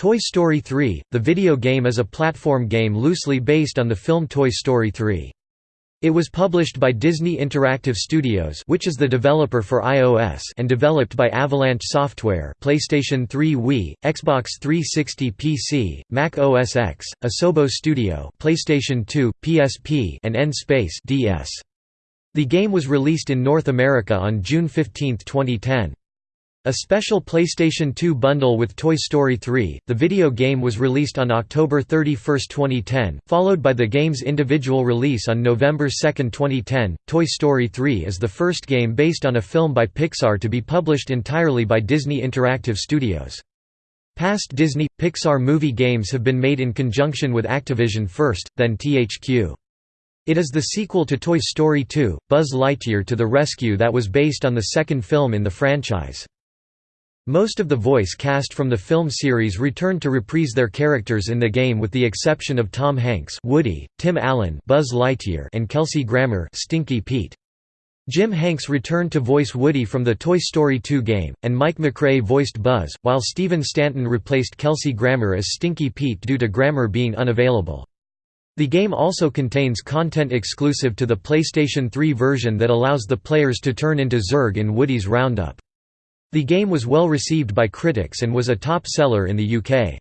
Toy Story 3, the video game is a platform game loosely based on the film Toy Story 3. It was published by Disney Interactive Studios which is the developer for iOS and developed by Avalanche Software PlayStation 3 Wii, Xbox 360 PC, Mac OS X, Asobo Studio PlayStation 2, PSP and N-Space DS. The game was released in North America on June 15, 2010. A special PlayStation 2 bundle with Toy Story 3, the video game was released on October 31, 2010, followed by the game's individual release on November 2, 2010. Toy Story 3 is the first game based on a film by Pixar to be published entirely by Disney Interactive Studios. Past Disney Pixar movie games have been made in conjunction with Activision first, then THQ. It is the sequel to Toy Story 2, Buzz Lightyear to the Rescue that was based on the second film in the franchise. Most of the voice cast from the film series returned to reprise their characters in the game with the exception of Tom Hanks Woody, Tim Allen Buzz Lightyear and Kelsey Grammer Stinky Pete. Jim Hanks returned to voice Woody from the Toy Story 2 game, and Mike MacRae voiced Buzz, while Stephen Stanton replaced Kelsey Grammer as Stinky Pete due to Grammer being unavailable. The game also contains content exclusive to the PlayStation 3 version that allows the players to turn into Zurg in Woody's Roundup. The game was well received by critics and was a top seller in the UK.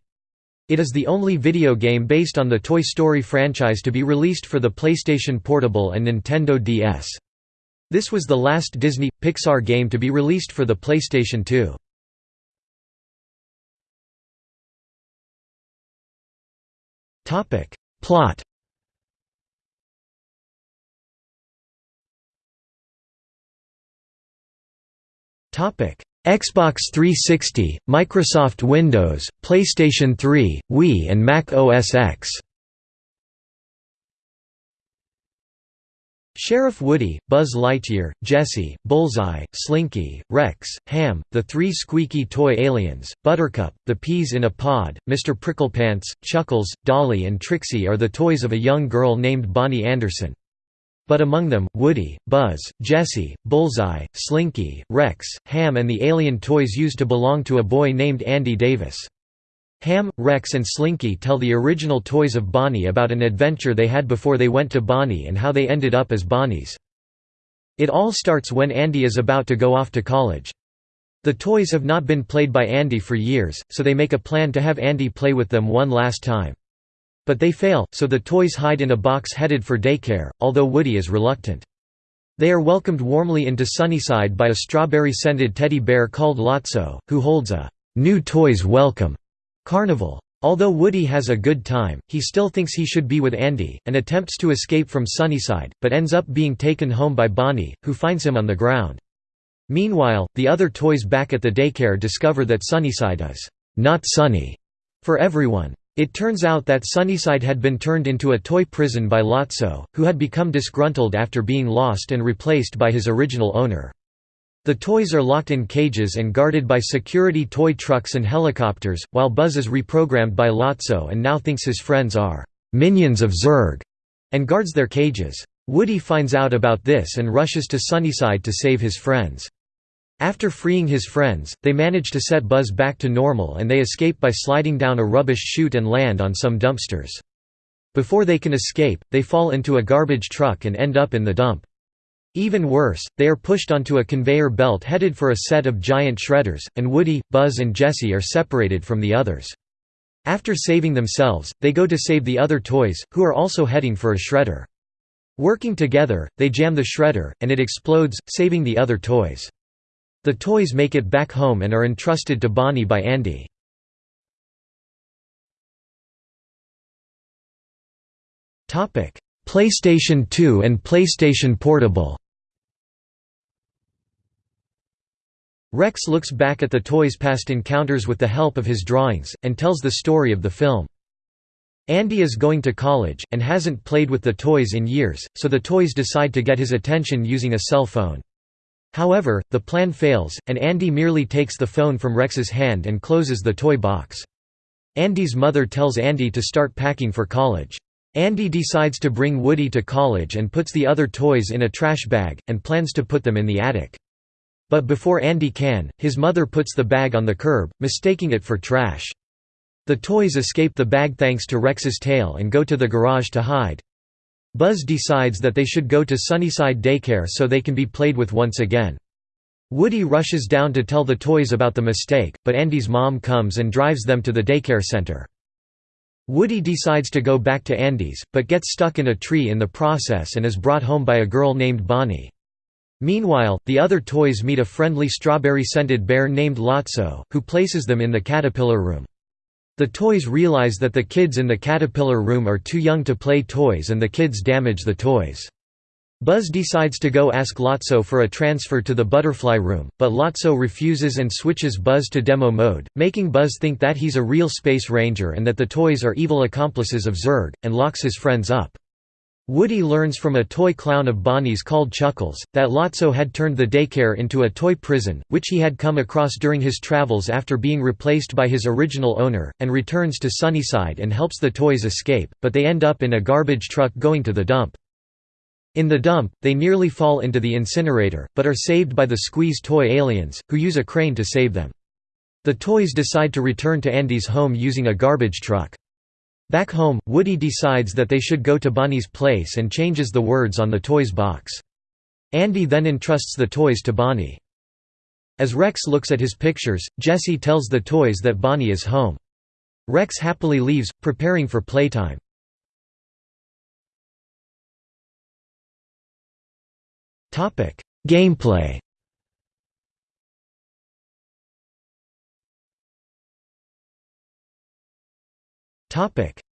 It is the only video game based on the Toy Story franchise to be released for the PlayStation Portable and Nintendo DS. This was the last Disney Pixar game to be released for the PlayStation 2. Topic: Plot. Topic: Xbox 360, Microsoft Windows, PlayStation 3, Wii and Mac OS X. Sheriff Woody, Buzz Lightyear, Jessie, Bullseye, Slinky, Rex, Ham, the three squeaky toy aliens, Buttercup, the peas in a pod, Mr. Pricklepants, Chuckles, Dolly and Trixie are the toys of a young girl named Bonnie Anderson. But among them, Woody, Buzz, Jessie, Bullseye, Slinky, Rex, Ham and the alien toys used to belong to a boy named Andy Davis. Ham, Rex and Slinky tell the original toys of Bonnie about an adventure they had before they went to Bonnie and how they ended up as Bonnies. It all starts when Andy is about to go off to college. The toys have not been played by Andy for years, so they make a plan to have Andy play with them one last time. But they fail, so the toys hide in a box headed for daycare, although Woody is reluctant. They are welcomed warmly into Sunnyside by a strawberry-scented teddy bear called Lotso, who holds a «new toys welcome» carnival. Although Woody has a good time, he still thinks he should be with Andy, and attempts to escape from Sunnyside, but ends up being taken home by Bonnie, who finds him on the ground. Meanwhile, the other toys back at the daycare discover that Sunnyside is not sunny for everyone. It turns out that Sunnyside had been turned into a toy prison by Lotso, who had become disgruntled after being lost and replaced by his original owner. The toys are locked in cages and guarded by security toy trucks and helicopters, while Buzz is reprogrammed by Lotso and now thinks his friends are «minions of Zurg» and guards their cages. Woody finds out about this and rushes to Sunnyside to save his friends. After freeing his friends, they manage to set Buzz back to normal and they escape by sliding down a rubbish chute and land on some dumpsters. Before they can escape, they fall into a garbage truck and end up in the dump. Even worse, they are pushed onto a conveyor belt headed for a set of giant shredders, and Woody, Buzz and Jessie are separated from the others. After saving themselves, they go to save the other toys, who are also heading for a shredder. Working together, they jam the shredder, and it explodes, saving the other toys. The toys make it back home and are entrusted to Bonnie by Andy. PlayStation 2 and PlayStation Portable Rex looks back at the toys' past encounters with the help of his drawings, and tells the story of the film. Andy is going to college, and hasn't played with the toys in years, so the toys decide to get his attention using a cell phone. However, the plan fails, and Andy merely takes the phone from Rex's hand and closes the toy box. Andy's mother tells Andy to start packing for college. Andy decides to bring Woody to college and puts the other toys in a trash bag, and plans to put them in the attic. But before Andy can, his mother puts the bag on the curb, mistaking it for trash. The toys escape the bag thanks to Rex's tail and go to the garage to hide. Buzz decides that they should go to Sunnyside Daycare so they can be played with once again. Woody rushes down to tell the toys about the mistake, but Andy's mom comes and drives them to the daycare center. Woody decides to go back to Andy's, but gets stuck in a tree in the process and is brought home by a girl named Bonnie. Meanwhile, the other toys meet a friendly strawberry-scented bear named Lotso, who places them in the caterpillar room. The toys realize that the kids in the caterpillar room are too young to play toys and the kids damage the toys. Buzz decides to go ask Lotso for a transfer to the butterfly room, but Lotso refuses and switches Buzz to demo mode, making Buzz think that he's a real space ranger and that the toys are evil accomplices of Zurg, and locks his friends up. Woody learns from a toy clown of Bonnie's called Chuckles, that Lotso had turned the daycare into a toy prison, which he had come across during his travels after being replaced by his original owner, and returns to Sunnyside and helps the toys escape, but they end up in a garbage truck going to the dump. In the dump, they nearly fall into the incinerator, but are saved by the Squeeze toy aliens, who use a crane to save them. The toys decide to return to Andy's home using a garbage truck. Back home, Woody decides that they should go to Bonnie's place and changes the words on the toys box. Andy then entrusts the toys to Bonnie. As Rex looks at his pictures, Jessie tells the toys that Bonnie is home. Rex happily leaves, preparing for playtime. Gameplay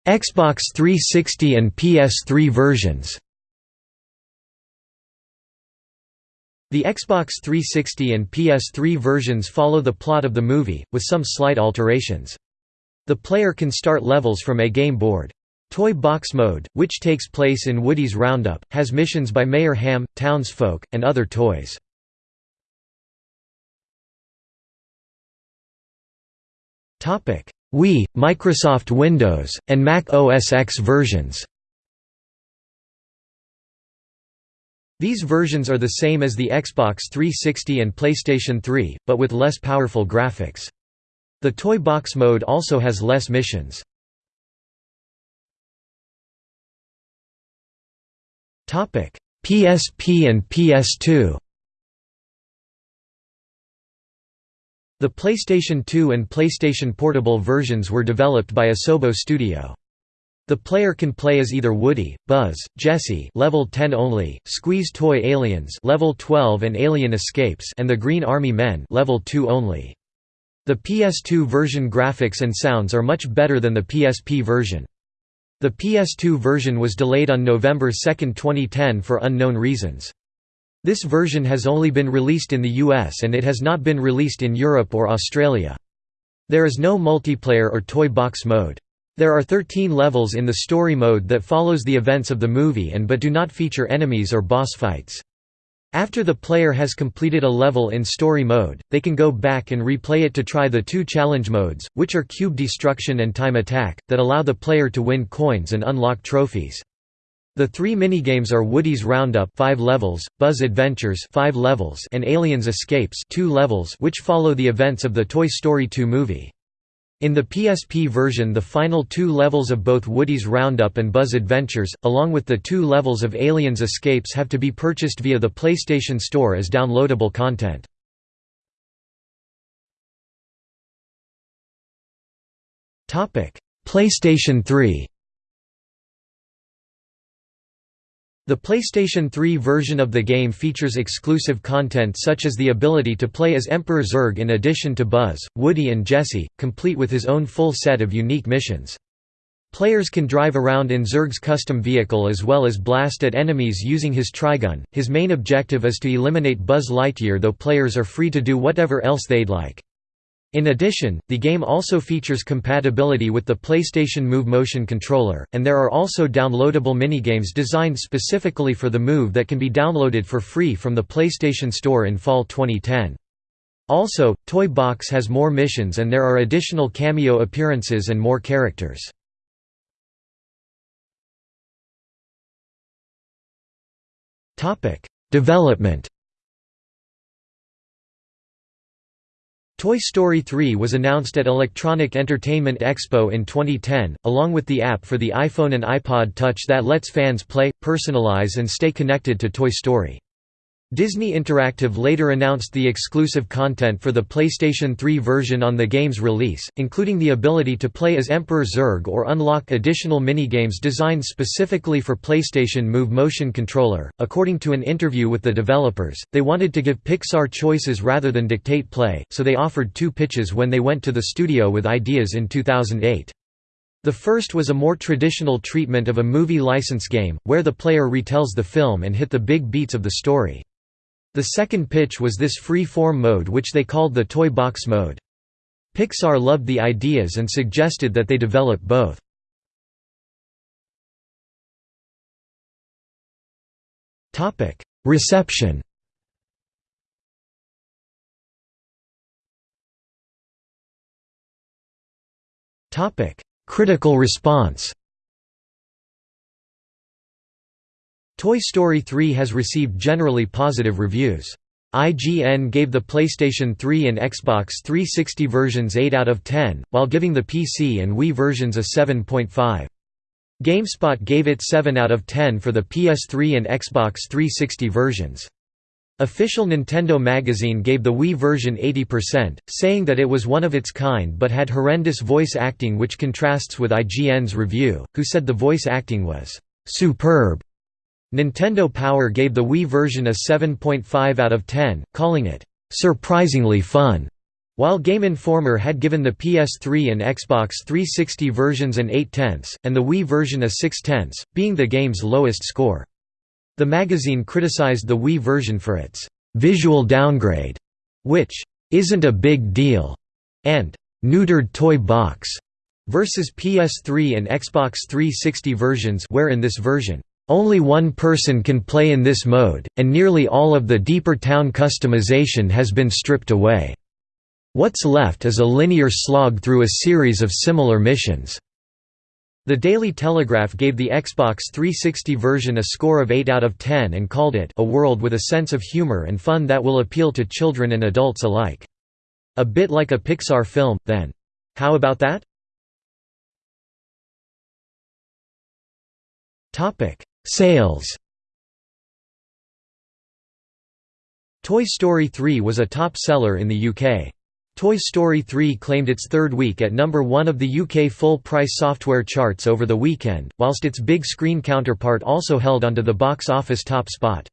Xbox 360 and PS3 versions The Xbox 360 and PS3 versions follow the plot of the movie, with some slight alterations. The player can start levels from a game board. Toy Box Mode, which takes place in Woody's Roundup, has missions by Mayor Ham, townsfolk, and other toys. Wii, Microsoft Windows, and Mac OS X versions. These versions are the same as the Xbox 360 and PlayStation 3, but with less powerful graphics. The Toy Box mode also has less missions. PSP and PS2 The PlayStation 2 and PlayStation Portable versions were developed by Asobo Studio. The player can play as either Woody, Buzz, Jessie level 10 only, Squeeze Toy Aliens level 12 and Alien Escapes and the Green Army Men level 2 only. The PS2 version graphics and sounds are much better than the PSP version. The PS2 version was delayed on November 2, 2010 for unknown reasons. This version has only been released in the US and it has not been released in Europe or Australia. There is no multiplayer or toy box mode. There are 13 levels in the story mode that follows the events of the movie and but do not feature enemies or boss fights. After the player has completed a level in story mode, they can go back and replay it to try the two challenge modes, which are cube destruction and time attack, that allow the player to win coins and unlock trophies. The three minigames are Woody's Roundup 5 levels, Buzz Adventures 5 levels and Aliens Escapes 2 levels which follow the events of the Toy Story 2 movie. In the PSP version the final two levels of both Woody's Roundup and Buzz Adventures, along with the two levels of Aliens Escapes have to be purchased via the PlayStation Store as downloadable content. PlayStation 3 The PlayStation 3 version of the game features exclusive content such as the ability to play as Emperor Zurg in addition to Buzz, Woody and Jessie, complete with his own full set of unique missions. Players can drive around in Zurg's custom vehicle as well as blast at enemies using his Trigun. His main objective is to eliminate Buzz Lightyear though players are free to do whatever else they'd like. In addition, the game also features compatibility with the PlayStation Move motion controller, and there are also downloadable minigames designed specifically for the Move that can be downloaded for free from the PlayStation Store in fall 2010. Also, Toy Box has more missions and there are additional cameo appearances and more characters. Development Toy Story 3 was announced at Electronic Entertainment Expo in 2010, along with the app for the iPhone and iPod Touch that lets fans play, personalize and stay connected to Toy Story. Disney Interactive later announced the exclusive content for the PlayStation 3 version on the game's release, including the ability to play as Emperor Zurg or unlock additional minigames designed specifically for PlayStation Move motion controller. According to an interview with the developers, they wanted to give Pixar choices rather than dictate play, so they offered two pitches when they went to the studio with ideas in 2008. The first was a more traditional treatment of a movie license game, where the player retells the film and hit the big beats of the story. The second pitch was this free-form mode which they called the toy box mode. Pixar loved the ideas and suggested that they develop both. Reception Critical response Toy Story 3 has received generally positive reviews. IGN gave the PlayStation 3 and Xbox 360 versions 8 out of 10, while giving the PC and Wii versions a 7.5. GameSpot gave it 7 out of 10 for the PS3 and Xbox 360 versions. Official Nintendo magazine gave the Wii version 80%, saying that it was one of its kind but had horrendous voice acting which contrasts with IGN's review, who said the voice acting was «superb». Nintendo Power gave the Wii version a 7.5 out of 10, calling it, "...surprisingly fun", while Game Informer had given the PS3 and Xbox 360 versions an 8 tenths, and the Wii version a 6 tenths, being the game's lowest score. The magazine criticized the Wii version for its "...visual downgrade", which "...isn't a big deal", and "...neutered toy box", versus PS3 and Xbox 360 versions where in this version only one person can play in this mode, and nearly all of the deeper town customization has been stripped away. What's left is a linear slog through a series of similar missions. The Daily Telegraph gave the Xbox 360 version a score of 8 out of 10 and called it a world with a sense of humor and fun that will appeal to children and adults alike. A bit like a Pixar film, then. How about that? Sales Toy Story 3 was a top seller in the UK. Toy Story 3 claimed its third week at number one of the UK full-price software charts over the weekend, whilst its big screen counterpart also held onto the box office top spot.